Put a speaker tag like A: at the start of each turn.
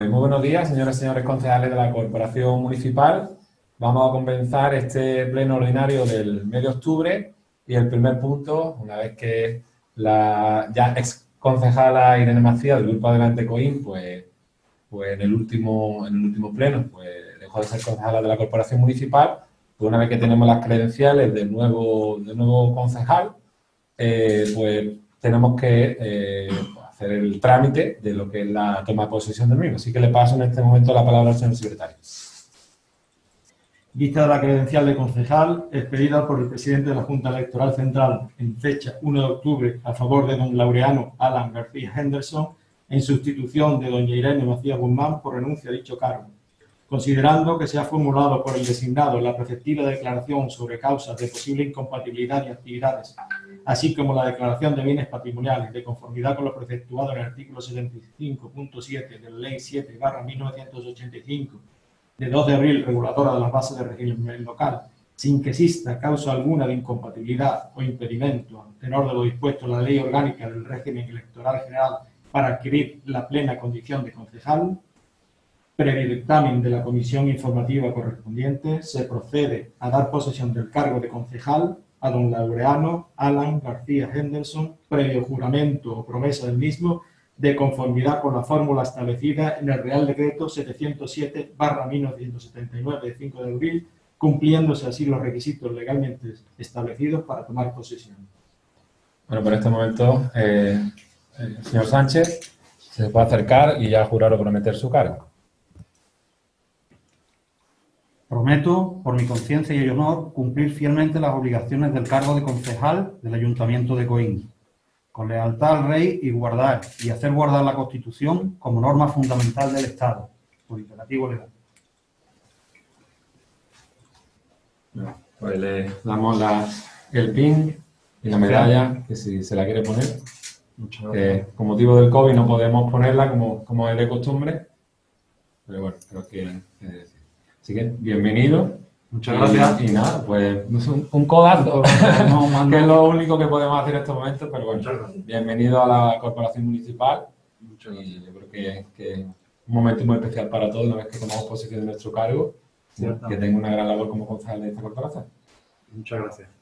A: Muy buenos días, señoras y señores concejales de la Corporación Municipal. Vamos a comenzar este pleno ordinario del mes de octubre y el primer punto, una vez que la ya ex concejala Irene Macías del Grupo Adelante Coim, pues, pues en, el último, en el último pleno pues dejó de ser concejala de la Corporación Municipal, pues una vez que tenemos las credenciales del nuevo, del nuevo concejal, eh, pues tenemos que eh, hacer el trámite de lo que es la toma de posesión del mismo. Así que le paso en este momento la palabra al señor secretario.
B: Vista de la credencial de concejal, expedida por el presidente de la Junta Electoral Central en fecha 1 de octubre a favor de don Laureano Alan García Henderson, en sustitución de doña Irene Macías Guzmán por renuncia a dicho cargo. Considerando que se ha formulado por el designado la preceptiva declaración sobre causas de posible incompatibilidad de actividades así como la declaración de bienes patrimoniales de conformidad con lo preceptuado en el artículo 75.7 de la Ley 7 1985 de 2 de abril reguladora de las bases de régimen local, sin que exista causa alguna de incompatibilidad o impedimento en tenor de lo dispuesto en la Ley Orgánica del Régimen Electoral General para adquirir la plena condición de concejal, previo dictamen de la comisión informativa correspondiente, se procede a dar posesión del cargo de concejal a don Laureano Alan García Henderson, previo juramento o promesa del mismo, de conformidad con la fórmula establecida en el Real Decreto 707-1979 de 5 de abril, cumpliéndose así los requisitos legalmente establecidos para tomar posesión.
A: Bueno, por este momento, eh, el señor Sánchez se puede acercar y ya jurar o prometer su cargo.
C: Prometo, por mi conciencia y el honor, cumplir fielmente las obligaciones del cargo de concejal del Ayuntamiento de Coín, con lealtad al Rey y guardar y hacer guardar la Constitución como norma fundamental del Estado, por imperativo legal.
A: Pues le damos el pin y la medalla, que si se la quiere poner. Que con motivo del COVID no podemos ponerla como, como es de costumbre, pero bueno, creo que... Así que, bienvenido.
B: Muchas gracias.
A: Y, nada, pues un, un codazo, que es lo único que podemos hacer en estos momentos, pero bueno, bienvenido a la Corporación Municipal. Muchas y yo creo que, es un momento muy especial para todos, una vez que tomamos posición de nuestro cargo, que tengo una gran labor como concejal de esta corporación.
B: Muchas gracias.